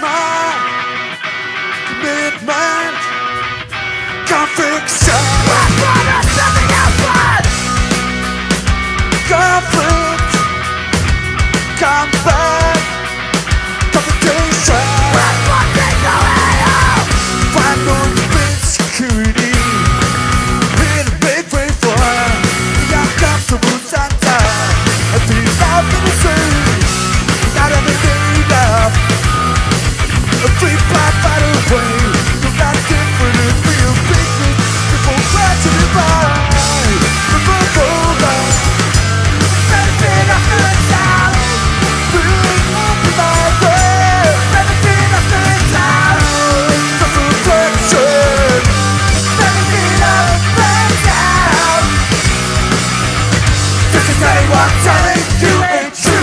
my say what telling you ain't true.